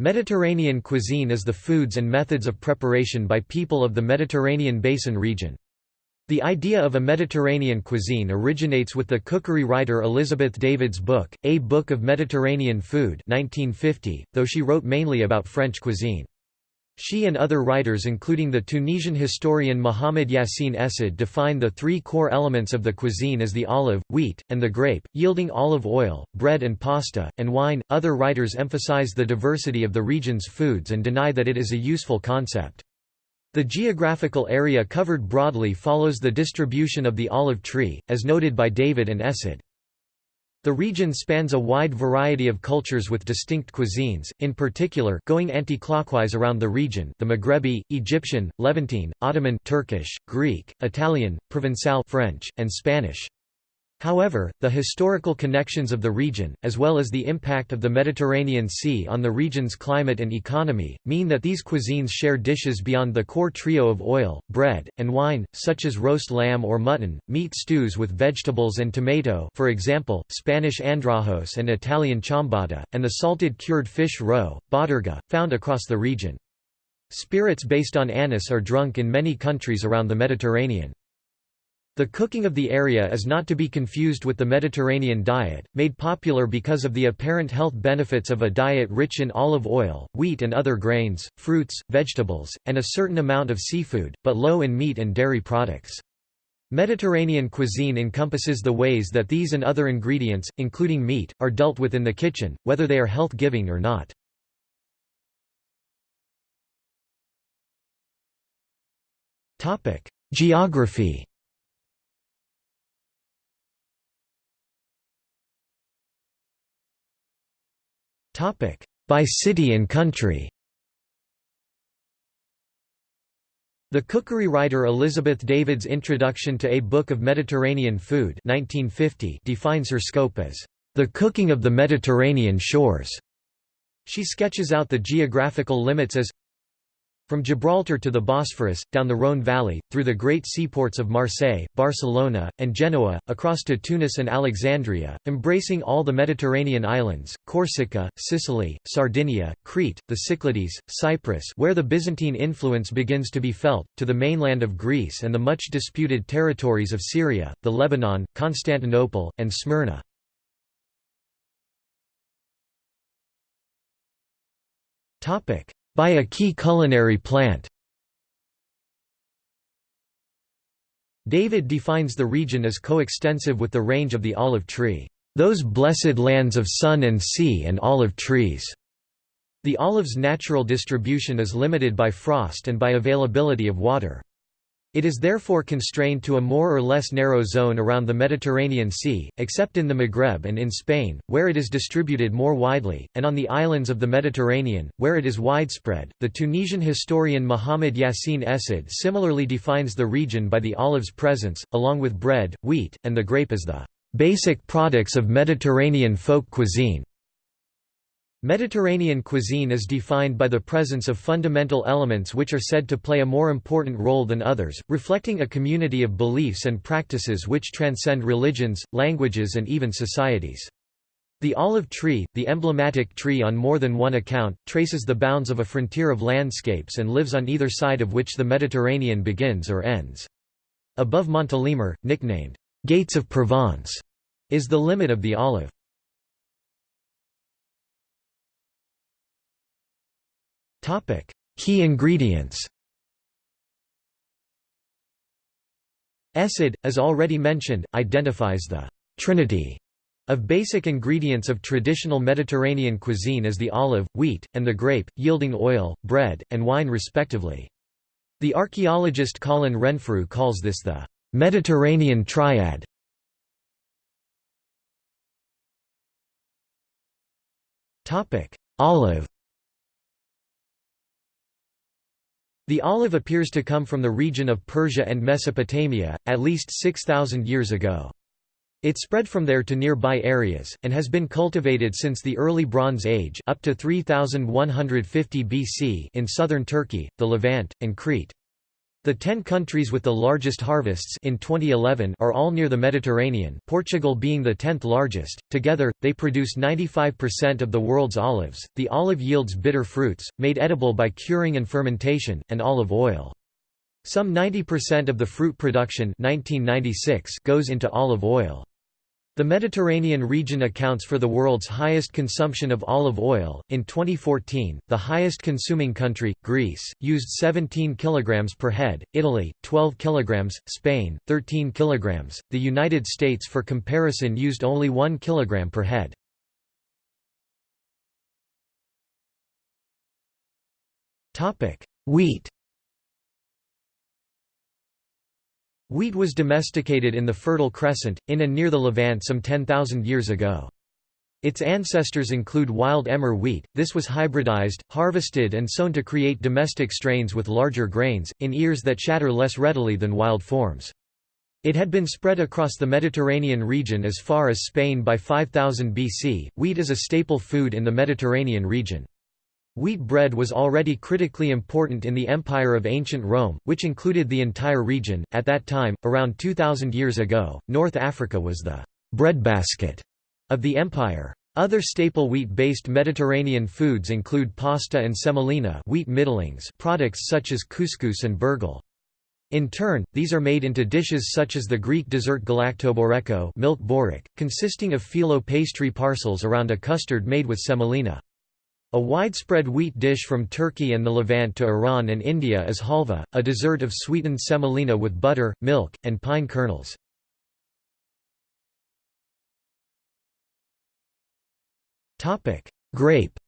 Mediterranean cuisine is the foods and methods of preparation by people of the Mediterranean Basin region. The idea of a Mediterranean cuisine originates with the cookery writer Elizabeth David's book, A Book of Mediterranean Food 1950, though she wrote mainly about French cuisine. She and other writers including the Tunisian historian Mohamed Yassin Essed define the three core elements of the cuisine as the olive, wheat, and the grape, yielding olive oil, bread and pasta, and wine. Other writers emphasize the diversity of the region's foods and deny that it is a useful concept. The geographical area covered broadly follows the distribution of the olive tree, as noted by David and Essed. The region spans a wide variety of cultures with distinct cuisines, in particular going anti-clockwise around the region the Maghrebi, Egyptian, Levantine, Ottoman Turkish, Greek, Italian, Provençal French, and Spanish. However, the historical connections of the region, as well as the impact of the Mediterranean Sea on the region's climate and economy, mean that these cuisines share dishes beyond the core trio of oil, bread, and wine, such as roast lamb or mutton, meat stews with vegetables and tomato for example, Spanish andrajos and Italian ciambotta, and the salted cured fish roe, bottarga, found across the region. Spirits based on anise are drunk in many countries around the Mediterranean. The cooking of the area is not to be confused with the Mediterranean diet, made popular because of the apparent health benefits of a diet rich in olive oil, wheat and other grains, fruits, vegetables, and a certain amount of seafood, but low in meat and dairy products. Mediterranean cuisine encompasses the ways that these and other ingredients, including meat, are dealt with in the kitchen, whether they are health-giving or not. Geography By city and country The cookery writer Elizabeth David's introduction to A Book of Mediterranean Food 1950 defines her scope as, "...the cooking of the Mediterranean shores." She sketches out the geographical limits as from Gibraltar to the Bosphorus, down the Rhône Valley, through the great seaports of Marseille, Barcelona, and Genoa, across to Tunis and Alexandria, embracing all the Mediterranean islands, Corsica, Sicily, Sardinia, Crete, the Cyclades, Cyprus where the Byzantine influence begins to be felt, to the mainland of Greece and the much disputed territories of Syria, the Lebanon, Constantinople, and Smyrna. Topic by a key culinary plant. David defines the region as coextensive with the range of the olive tree, "...those blessed lands of sun and sea and olive trees." The olive's natural distribution is limited by frost and by availability of water. It is therefore constrained to a more or less narrow zone around the Mediterranean Sea, except in the Maghreb and in Spain, where it is distributed more widely, and on the islands of the Mediterranean, where it is widespread. The Tunisian historian Mohamed Yassine Essed similarly defines the region by the olive's presence, along with bread, wheat, and the grape as the basic products of Mediterranean folk cuisine. Mediterranean cuisine is defined by the presence of fundamental elements which are said to play a more important role than others, reflecting a community of beliefs and practices which transcend religions, languages and even societies. The olive tree, the emblematic tree on more than one account, traces the bounds of a frontier of landscapes and lives on either side of which the Mediterranean begins or ends. Above Montélimar, nicknamed, "'Gates of Provence' is the limit of the olive. Topic: Key ingredients. Essed, as already mentioned, identifies the trinity of basic ingredients of traditional Mediterranean cuisine as the olive, wheat, and the grape, yielding oil, bread, and wine respectively. The archaeologist Colin Renfrew calls this the Mediterranean triad. Olive The olive appears to come from the region of Persia and Mesopotamia, at least 6,000 years ago. It spread from there to nearby areas, and has been cultivated since the early Bronze Age up to 3150 BC in southern Turkey, the Levant, and Crete. The 10 countries with the largest harvests in 2011 are all near the Mediterranean Portugal being the 10th largest. Together, they produce 95% of the world's olives. The olive yields bitter fruits, made edible by curing and fermentation, and olive oil. Some 90% of the fruit production 1996 goes into olive oil. The Mediterranean region accounts for the world's highest consumption of olive oil. In 2014, the highest consuming country, Greece, used 17 kilograms per head, Italy 12 kilograms, Spain 13 kilograms. The United States for comparison used only 1 kilogram per head. Topic: Wheat Wheat was domesticated in the Fertile Crescent, in and near the Levant some 10,000 years ago. Its ancestors include wild emmer wheat, this was hybridized, harvested and sown to create domestic strains with larger grains, in ears that shatter less readily than wild forms. It had been spread across the Mediterranean region as far as Spain by 5000 BC. Wheat is a staple food in the Mediterranean region. Wheat bread was already critically important in the Empire of Ancient Rome, which included the entire region. At that time, around 2000 years ago, North Africa was the breadbasket of the empire. Other staple wheat-based Mediterranean foods include pasta and semolina wheat middlings products such as couscous and burghul. In turn, these are made into dishes such as the Greek dessert galaktoboureko milk borek, consisting of phyllo pastry parcels around a custard made with semolina. A widespread wheat dish from Turkey and the Levant to Iran and India is halva, a dessert of sweetened semolina with butter, milk, and pine kernels. Grape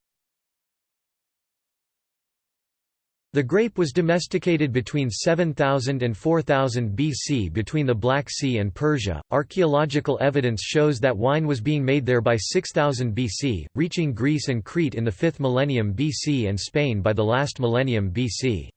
The grape was domesticated between 7000 and 4000 BC between the Black Sea and Persia. Archaeological evidence shows that wine was being made there by 6000 BC, reaching Greece and Crete in the 5th millennium BC and Spain by the last millennium BC.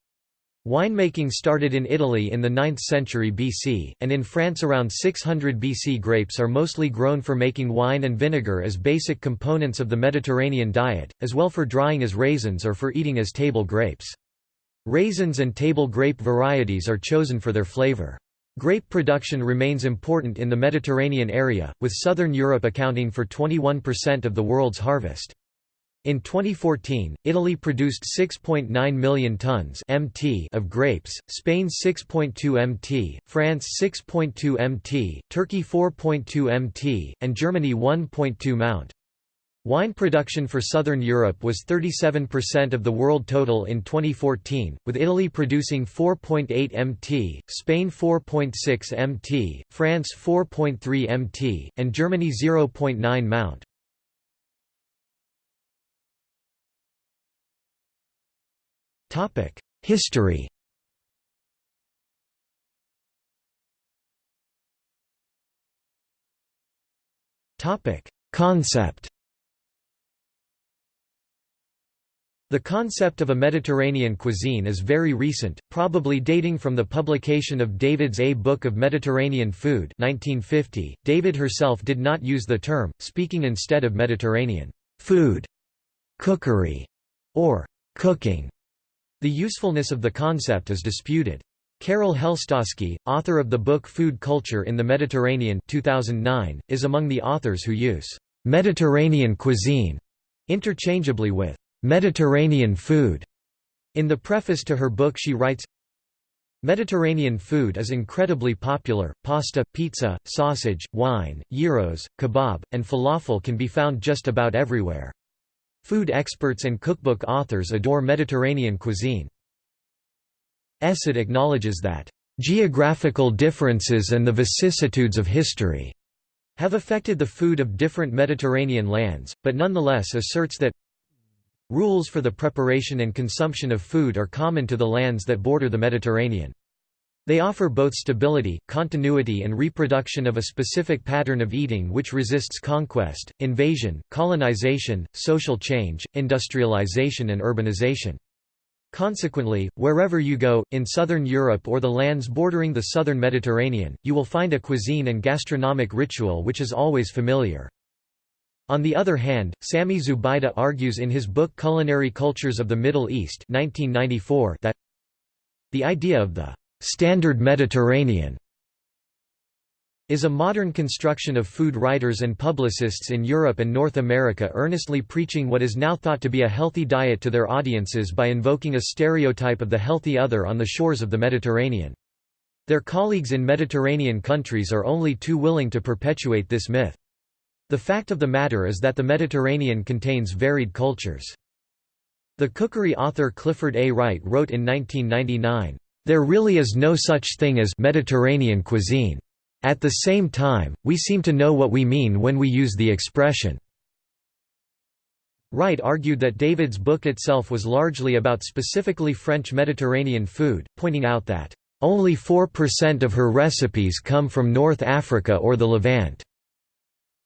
Winemaking started in Italy in the 9th century BC, and in France around 600 BC. Grapes are mostly grown for making wine and vinegar as basic components of the Mediterranean diet, as well for drying as raisins or for eating as table grapes. Raisins and table grape varieties are chosen for their flavor. Grape production remains important in the Mediterranean area, with southern Europe accounting for 21% of the world's harvest. In 2014, Italy produced 6.9 million tons (mt) of grapes, Spain 6.2 mt, France 6.2 mt, Turkey 4.2 mt, and Germany 1.2 mt. Wine production for southern Europe was 37% of the world total in 2014, with Italy producing 4.8 mt, Spain 4.6 mt, France 4.3 mt, and Germany 0.9 mount. History Concept The concept of a Mediterranean cuisine is very recent, probably dating from the publication of David's A Book of Mediterranean Food 1950. David herself did not use the term, speaking instead of Mediterranean food, cookery, or cooking. The usefulness of the concept is disputed. Carol Helstosky, author of the book Food Culture in the Mediterranean 2009, is among the authors who use «Mediterranean cuisine» interchangeably with Mediterranean food. In the preface to her book she writes, Mediterranean food is incredibly popular, pasta, pizza, sausage, wine, gyros, kebab, and falafel can be found just about everywhere. Food experts and cookbook authors adore Mediterranean cuisine. Essed acknowledges that, "...geographical differences and the vicissitudes of history," have affected the food of different Mediterranean lands, but nonetheless asserts that Rules for the preparation and consumption of food are common to the lands that border the Mediterranean. They offer both stability, continuity and reproduction of a specific pattern of eating which resists conquest, invasion, colonization, social change, industrialization and urbanization. Consequently, wherever you go, in southern Europe or the lands bordering the southern Mediterranean, you will find a cuisine and gastronomic ritual which is always familiar. On the other hand, Sami Zubaida argues in his book Culinary Cultures of the Middle East 1994 that the idea of the Standard Mediterranean is a modern construction of food writers and publicists in Europe and North America earnestly preaching what is now thought to be a healthy diet to their audiences by invoking a stereotype of the healthy other on the shores of the Mediterranean. Their colleagues in Mediterranean countries are only too willing to perpetuate this myth. The fact of the matter is that the Mediterranean contains varied cultures. The cookery author Clifford A. Wright wrote in 1999, "...there really is no such thing as Mediterranean cuisine. At the same time, we seem to know what we mean when we use the expression." Wright argued that David's book itself was largely about specifically French Mediterranean food, pointing out that, "...only 4% of her recipes come from North Africa or the Levant."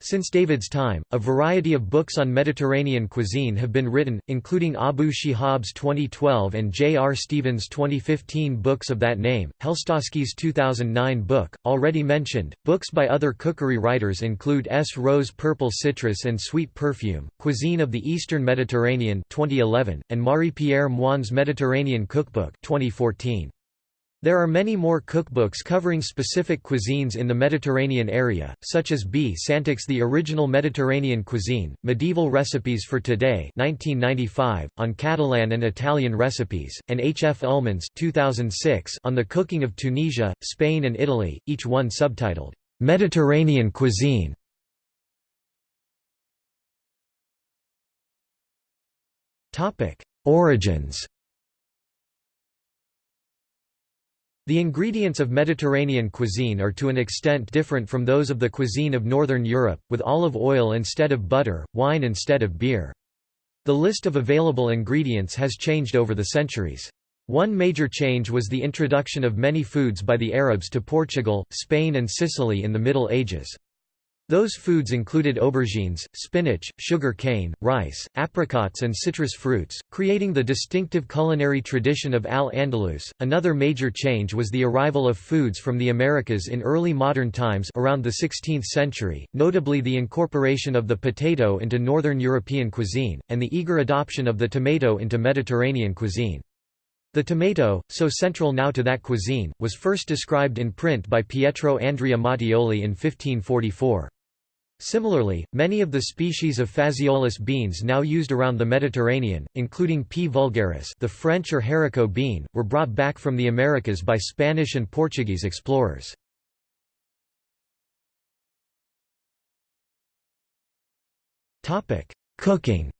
Since David's time, a variety of books on Mediterranean cuisine have been written, including Abu Shihab's 2012 and J. R. Stevens' 2015 books of that name, Helstosky's 2009 book, already mentioned. Books by other cookery writers include S. Rowe's Purple Citrus and Sweet Perfume, Cuisine of the Eastern Mediterranean 2011, and Marie-Pierre Moine's Mediterranean Cookbook 2014. There are many more cookbooks covering specific cuisines in the Mediterranean area, such as B. Santich's The Original Mediterranean Cuisine, Medieval Recipes for Today 1995, on Catalan and Italian recipes, and H. F. Ullman's 2006 on the cooking of Tunisia, Spain and Italy, each one subtitled, "'Mediterranean Cuisine". Origins The ingredients of Mediterranean cuisine are to an extent different from those of the cuisine of Northern Europe, with olive oil instead of butter, wine instead of beer. The list of available ingredients has changed over the centuries. One major change was the introduction of many foods by the Arabs to Portugal, Spain and Sicily in the Middle Ages. Those foods included aubergines, spinach, sugar cane, rice, apricots, and citrus fruits, creating the distinctive culinary tradition of Al-Andalus. Another major change was the arrival of foods from the Americas in early modern times around the 16th century, notably the incorporation of the potato into northern European cuisine, and the eager adoption of the tomato into Mediterranean cuisine. The tomato, so central now to that cuisine, was first described in print by Pietro Andrea Mattioli in 1544. Similarly, many of the species of phaseolus beans now used around the Mediterranean, including P. vulgaris the French or haricot bean, were brought back from the Americas by Spanish and Portuguese explorers. Cooking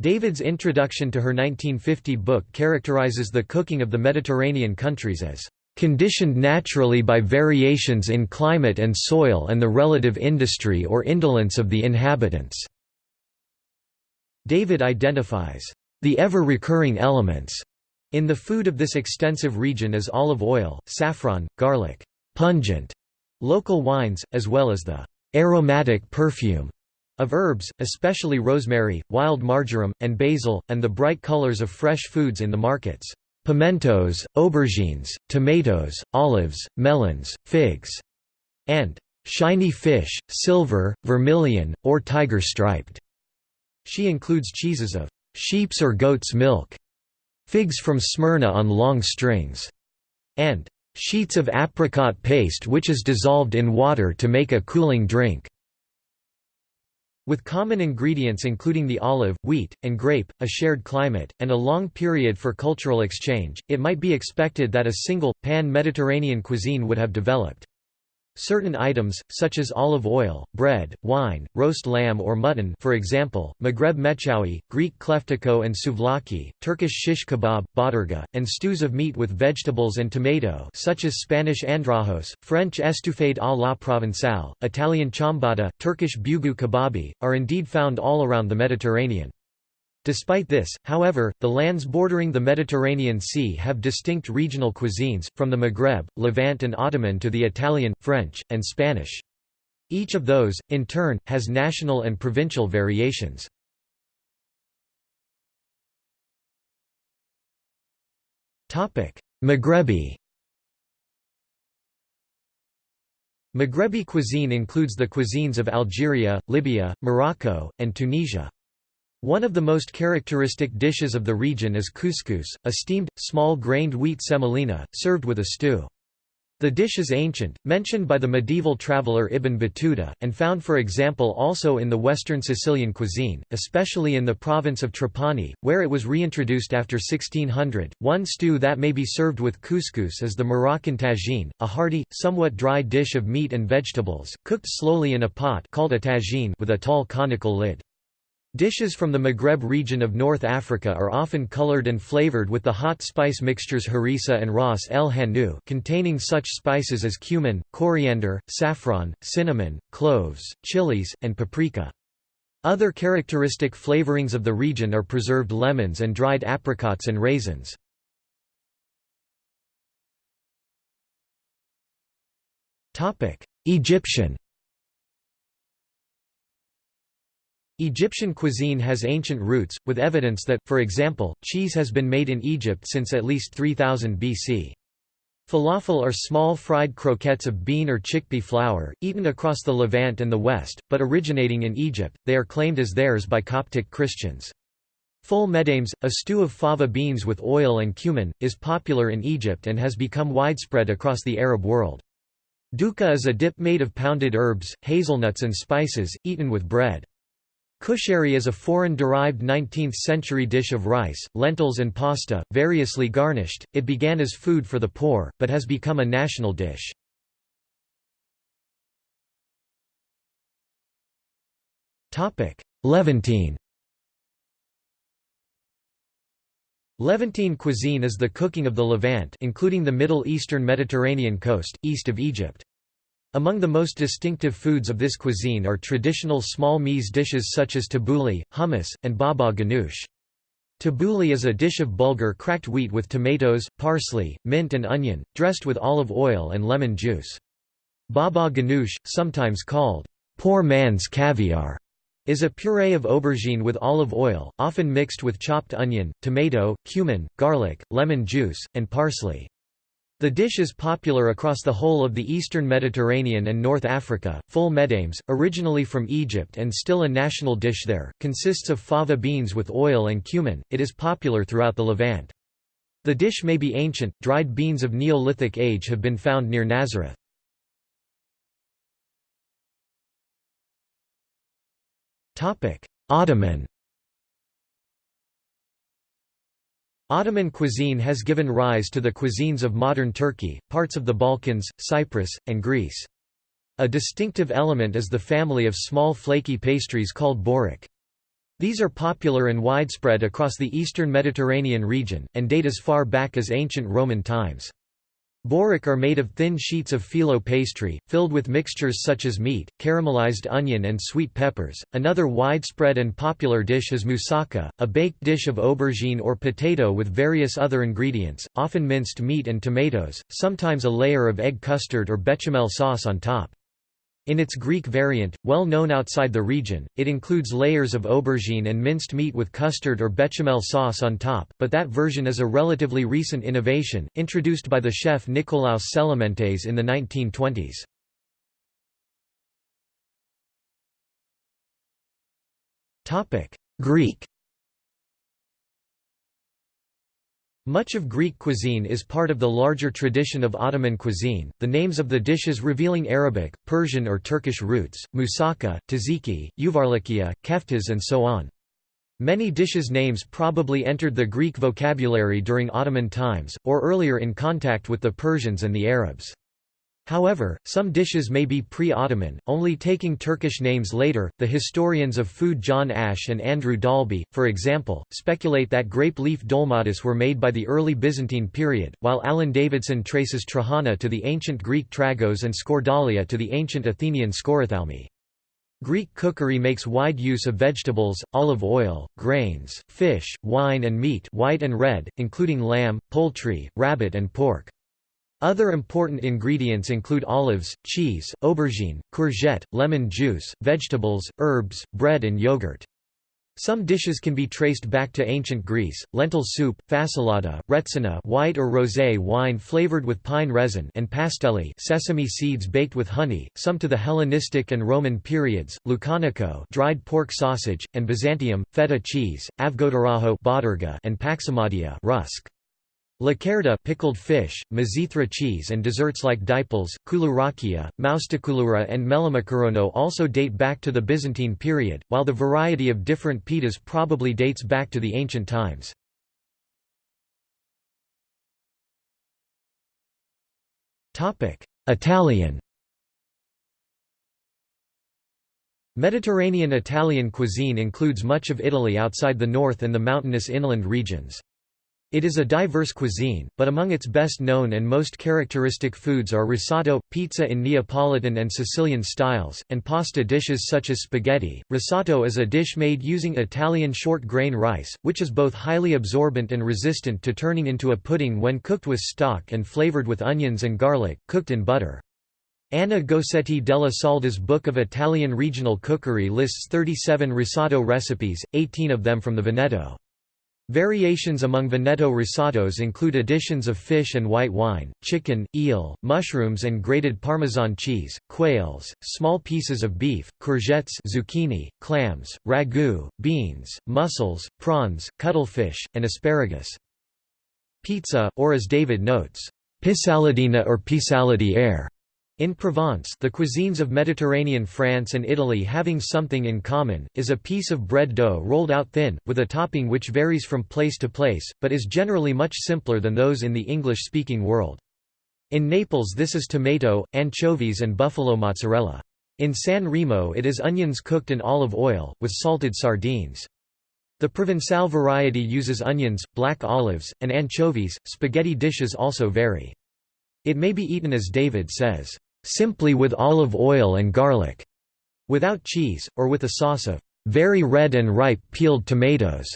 David's introduction to her 1950 book characterizes the cooking of the Mediterranean countries as conditioned naturally by variations in climate and soil and the relative industry or indolence of the inhabitants." David identifies, "...the ever-recurring elements," in the food of this extensive region as olive oil, saffron, garlic, pungent, local wines, as well as the aromatic perfume of herbs, especially rosemary, wild marjoram, and basil, and the bright colors of fresh foods in the markets pimentos, aubergines, tomatoes, olives, melons, figs, and shiny fish, silver, vermilion, or tiger-striped. She includes cheeses of sheep's or goat's milk, figs from Smyrna on long strings, and sheets of apricot paste which is dissolved in water to make a cooling drink. With common ingredients including the olive, wheat, and grape, a shared climate, and a long period for cultural exchange, it might be expected that a single, pan-Mediterranean cuisine would have developed. Certain items, such as olive oil, bread, wine, roast lamb or mutton for example, Maghreb mechoui, Greek kleftiko and souvlaki, Turkish shish kebab, bottarga, and stews of meat with vegetables and tomato such as Spanish andrajos, French estouffade à la provençale, Italian ciambotta, Turkish bugu kebabi, are indeed found all around the Mediterranean. Despite this, however, the lands bordering the Mediterranean Sea have distinct regional cuisines, from the Maghreb, Levant and Ottoman to the Italian, French, and Spanish. Each of those, in turn, has national and provincial variations. Maghrebi Maghrebi cuisine includes the cuisines of Algeria, Libya, Morocco, and Tunisia. One of the most characteristic dishes of the region is couscous, a steamed, small-grained wheat semolina, served with a stew. The dish is ancient, mentioned by the medieval traveller Ibn Battuta, and found for example also in the western Sicilian cuisine, especially in the province of Trapani, where it was reintroduced after 1600. One stew that may be served with couscous is the Moroccan tagine, a hearty, somewhat dry dish of meat and vegetables, cooked slowly in a pot called a tagine with a tall conical lid. Dishes from the Maghreb region of North Africa are often colored and flavored with the hot spice mixtures harissa and ras el hanout containing such spices as cumin, coriander, saffron, cinnamon, cloves, chilies, and paprika. Other characteristic flavorings of the region are preserved lemons and dried apricots and raisins. Egyptian Egyptian cuisine has ancient roots, with evidence that, for example, cheese has been made in Egypt since at least 3000 BC. Falafel are small fried croquettes of bean or chickpea flour, eaten across the Levant and the West, but originating in Egypt, they are claimed as theirs by Coptic Christians. Ful medames, a stew of fava beans with oil and cumin, is popular in Egypt and has become widespread across the Arab world. Dukkah is a dip made of pounded herbs, hazelnuts and spices, eaten with bread. Kushari is a foreign-derived 19th-century dish of rice, lentils and pasta, variously garnished. It began as food for the poor, but has become a national dish. Levantine Levantine cuisine is the cooking of the Levant including the Middle Eastern Mediterranean coast, east of Egypt. Among the most distinctive foods of this cuisine are traditional small meze dishes such as tabbouleh, hummus, and baba ganoush. Tabbouleh is a dish of bulgur cracked wheat with tomatoes, parsley, mint and onion, dressed with olive oil and lemon juice. Baba ganoush, sometimes called poor man's caviar, is a puree of aubergine with olive oil, often mixed with chopped onion, tomato, cumin, garlic, lemon juice, and parsley. The dish is popular across the whole of the eastern Mediterranean and North Africa. Ful medames, originally from Egypt and still a national dish there, consists of fava beans with oil and cumin. It is popular throughout the Levant. The dish may be ancient, dried beans of Neolithic age have been found near Nazareth. Ottoman Ottoman cuisine has given rise to the cuisines of modern Turkey, parts of the Balkans, Cyprus, and Greece. A distinctive element is the family of small flaky pastries called borek. These are popular and widespread across the eastern Mediterranean region, and date as far back as ancient Roman times. Borek are made of thin sheets of phyllo pastry, filled with mixtures such as meat, caramelized onion and sweet peppers. Another widespread and popular dish is moussaka, a baked dish of aubergine or potato with various other ingredients, often minced meat and tomatoes, sometimes a layer of egg custard or bechamel sauce on top. In its Greek variant, well known outside the region, it includes layers of aubergine and minced meat with custard or bechamel sauce on top, but that version is a relatively recent innovation, introduced by the chef Nikolaos Tselementes in the 1920s. Greek Much of Greek cuisine is part of the larger tradition of Ottoman cuisine, the names of the dishes revealing Arabic, Persian or Turkish roots, moussaka, tzatziki, uvarlikia, keftas and so on. Many dishes' names probably entered the Greek vocabulary during Ottoman times, or earlier in contact with the Persians and the Arabs. However, some dishes may be pre-Ottoman, only taking Turkish names later. The historians of food John Ash and Andrew Dalby, for example, speculate that grape leaf dolmades were made by the early Byzantine period, while Alan Davidson traces trahana to the ancient Greek tragos and skordalia to the ancient Athenian skorithalmi. Greek cookery makes wide use of vegetables, olive oil, grains, fish, wine and meat white and red, including lamb, poultry, rabbit and pork. Other important ingredients include olives, cheese, aubergine, courgette, lemon juice, vegetables, herbs, bread and yogurt. Some dishes can be traced back to ancient Greece, lentil soup, fasolada, retsina white or rosé wine flavored with pine resin and pastelli sesame seeds baked with honey, some to the Hellenistic and Roman periods, lucanico dried pork sausage, and Byzantium, feta cheese, avgotarajo and paximadia rusk. Lakerda pickled fish, mizithra cheese and desserts like diples, koulourakia, moustakoulura and melamakarono also date back to the Byzantine period, while the variety of different pitas probably dates back to the ancient times. Italian Mediterranean Italian cuisine includes much of Italy outside the north and the mountainous inland regions. It is a diverse cuisine, but among its best known and most characteristic foods are risotto, pizza in Neapolitan and Sicilian styles, and pasta dishes such as spaghetti. Risotto is a dish made using Italian short grain rice, which is both highly absorbent and resistant to turning into a pudding when cooked with stock and flavored with onions and garlic, cooked in butter. Anna Gosetti della Salda's Book of Italian Regional Cookery lists 37 risotto recipes, 18 of them from the Veneto. Variations among Veneto risottos include additions of fish and white wine, chicken, eel, mushrooms and grated Parmesan cheese, quails, small pieces of beef, courgettes zucchini, clams, ragu, beans, mussels, prawns, cuttlefish, and asparagus. Pizza, or as David notes, pissaladina or pissaladière, in Provence the cuisines of Mediterranean France and Italy having something in common, is a piece of bread dough rolled out thin, with a topping which varies from place to place, but is generally much simpler than those in the English-speaking world. In Naples this is tomato, anchovies and buffalo mozzarella. In San Remo it is onions cooked in olive oil, with salted sardines. The Provençal variety uses onions, black olives, and anchovies. Spaghetti dishes also vary. It may be eaten as David says, simply with olive oil and garlic, without cheese, or with a sauce of very red and ripe peeled tomatoes,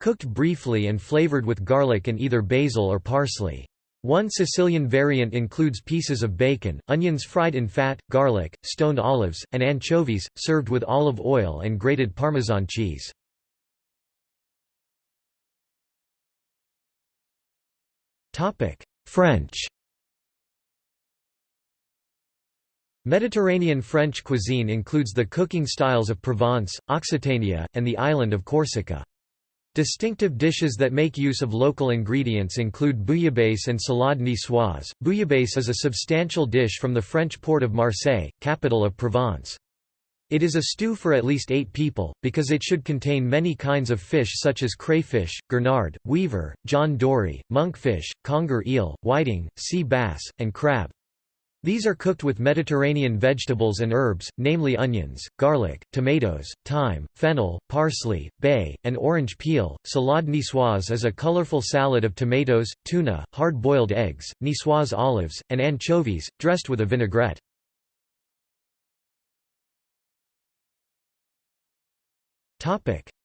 cooked briefly and flavored with garlic and either basil or parsley. One Sicilian variant includes pieces of bacon, onions fried in fat, garlic, stoned olives, and anchovies, served with olive oil and grated Parmesan cheese. French Mediterranean French cuisine includes the cooking styles of Provence, Occitania, and the island of Corsica. Distinctive dishes that make use of local ingredients include bouillabaisse and salade niçoise. Bouillabaisse is a substantial dish from the French port of Marseille, capital of Provence. It is a stew for at least eight people, because it should contain many kinds of fish such as crayfish, gurnard, weaver, John dory, monkfish, conger eel, whiting, sea bass, and crab. These are cooked with Mediterranean vegetables and herbs, namely onions, garlic, tomatoes, thyme, fennel, parsley, bay, and orange peel. Salade niçoise is a colorful salad of tomatoes, tuna, hard-boiled eggs, niçoise olives, and anchovies, dressed with a vinaigrette.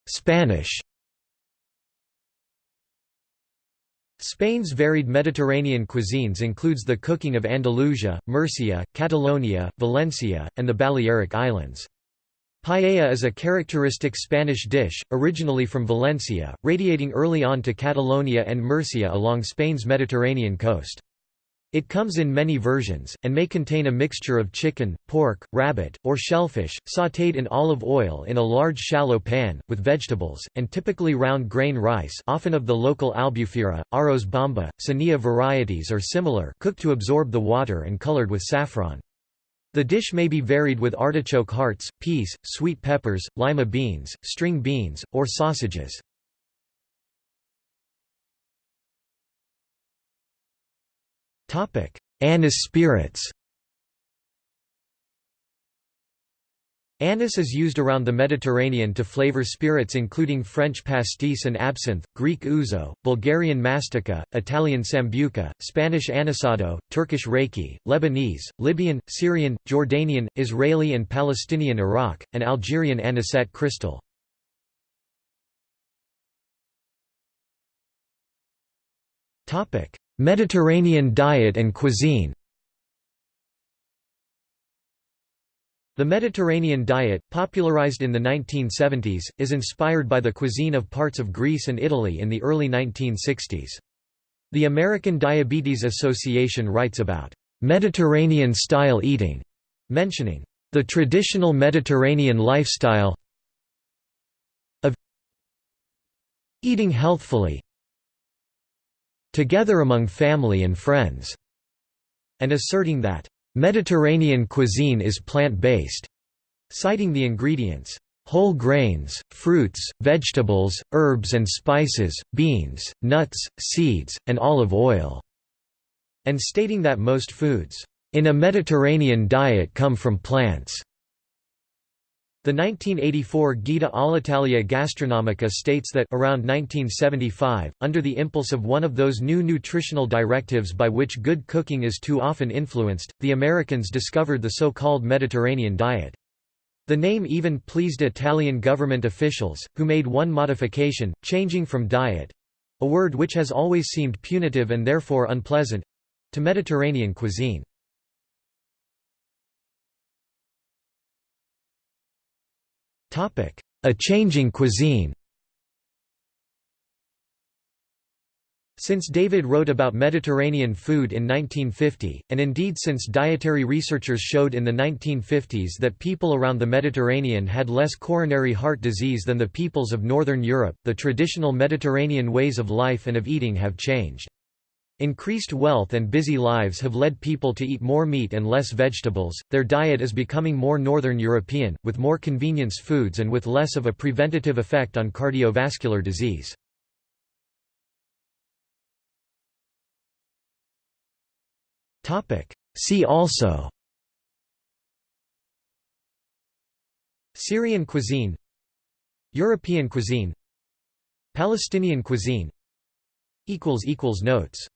Spanish Spain's varied Mediterranean cuisines includes the cooking of Andalusia, Murcia, Catalonia, Valencia, and the Balearic Islands. Paella is a characteristic Spanish dish, originally from Valencia, radiating early on to Catalonia and Murcia along Spain's Mediterranean coast. It comes in many versions, and may contain a mixture of chicken, pork, rabbit, or shellfish, sautéed in olive oil in a large shallow pan, with vegetables, and typically round grain rice often of the local albufera, arroz bamba, sanilla varieties or similar cooked to absorb the water and colored with saffron. The dish may be varied with artichoke hearts, peas, sweet peppers, lima beans, string beans, or sausages. Anise spirits. Anise is used around the Mediterranean to flavor spirits including French pastis and absinthe, Greek ouzo, Bulgarian mastika, Italian sambuca, Spanish anisado, Turkish raki, Lebanese, Libyan, Syrian, Jordanian, Israeli and Palestinian arak, and Algerian anisette crystal. Mediterranean diet and cuisine The Mediterranean diet, popularized in the 1970s, is inspired by the cuisine of parts of Greece and Italy in the early 1960s. The American Diabetes Association writes about Mediterranean-style eating, mentioning the traditional Mediterranean lifestyle of eating healthfully together among family and friends, and asserting that Mediterranean cuisine is plant-based, citing the ingredients, whole grains, fruits, vegetables, herbs and spices, beans, nuts, seeds, and olive oil, and stating that most foods in a Mediterranean diet come from plants. The 1984 Guida all'Italia Gastronomica states that around 1975, under the impulse of one of those new nutritional directives by which good cooking is too often influenced, the Americans discovered the so-called Mediterranean diet. The name even pleased Italian government officials, who made one modification, changing from diet—a word which has always seemed punitive and therefore unpleasant—to Mediterranean cuisine. A changing cuisine Since David wrote about Mediterranean food in 1950, and indeed since dietary researchers showed in the 1950s that people around the Mediterranean had less coronary heart disease than the peoples of Northern Europe, the traditional Mediterranean ways of life and of eating have changed. Increased wealth and busy lives have led people to eat more meat and less vegetables, their diet is becoming more Northern European, with more convenience foods and with less of a preventative effect on cardiovascular disease. See also Syrian cuisine European cuisine Palestinian cuisine Notes